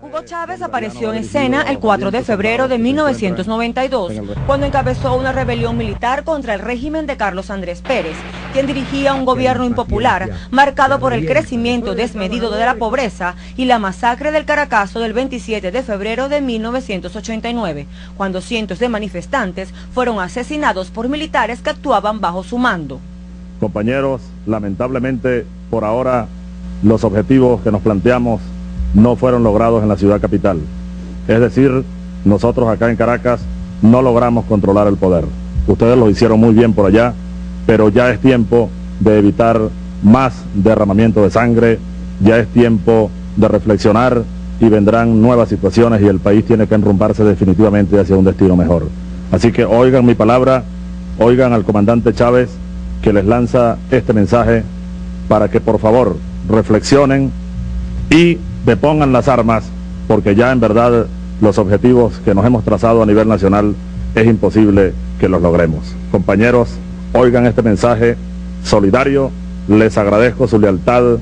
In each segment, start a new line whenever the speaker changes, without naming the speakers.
Hugo Chávez apareció en escena el 4 de febrero de 1992, cuando encabezó una rebelión militar contra el régimen de Carlos Andrés Pérez, quien dirigía un gobierno impopular marcado por el crecimiento desmedido de la pobreza y la masacre del Caracazo del 27 de febrero de 1989, cuando cientos de manifestantes fueron asesinados por militares que actuaban bajo su mando.
Compañeros, lamentablemente por ahora los objetivos que nos planteamos no fueron logrados en la ciudad capital. Es decir, nosotros acá en Caracas no logramos controlar el poder. Ustedes lo hicieron muy bien por allá, pero ya es tiempo de evitar más derramamiento de sangre, ya es tiempo de reflexionar y vendrán nuevas situaciones y el país tiene que enrumbarse definitivamente hacia un destino mejor. Así que oigan mi palabra, oigan al comandante Chávez que les lanza este mensaje para que por favor reflexionen y depongan las armas, porque ya en verdad los objetivos que nos hemos trazado a nivel nacional es imposible que los logremos. Compañeros, oigan este mensaje solidario, les agradezco su lealtad,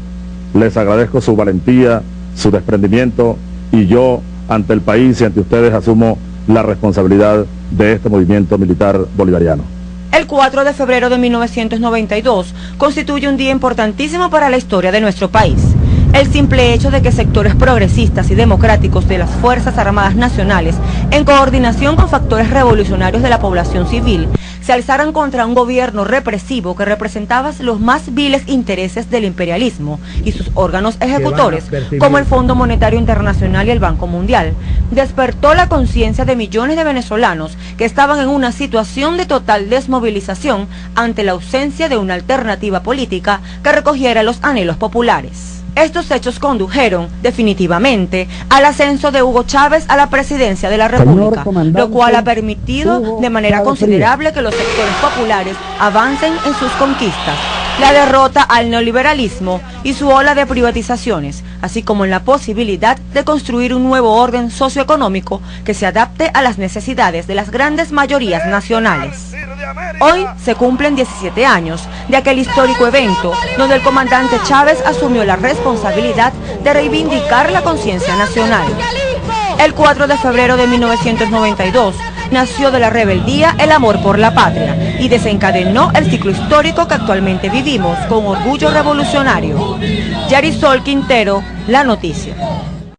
les agradezco su valentía, su desprendimiento y yo ante el país y ante ustedes asumo la responsabilidad de este movimiento militar bolivariano.
El 4 de febrero de 1992 constituye un día importantísimo para la historia de nuestro país. El simple hecho de que sectores progresistas y democráticos de las Fuerzas Armadas Nacionales, en coordinación con factores revolucionarios de la población civil, se alzaran contra un gobierno represivo que representaba los más viles intereses del imperialismo y sus órganos ejecutores, como el Fondo Monetario Internacional y el Banco Mundial, despertó la conciencia de millones de venezolanos que estaban en una situación de total desmovilización ante la ausencia de una alternativa política que recogiera los anhelos populares. Estos hechos condujeron definitivamente al ascenso de Hugo Chávez a la presidencia de la República, lo cual ha permitido de manera considerable que los sectores populares avancen en sus conquistas, la derrota al neoliberalismo y su ola de privatizaciones, así como en la posibilidad de construir un nuevo orden socioeconómico que se adapte a las necesidades de las grandes mayorías nacionales. Hoy se cumplen 17 años de aquel histórico evento donde el comandante Chávez asumió la responsabilidad de reivindicar la conciencia nacional. El 4 de febrero de 1992 nació de la rebeldía el amor por la patria y desencadenó el ciclo histórico que actualmente vivimos con orgullo revolucionario. Yarisol Quintero, La Noticia.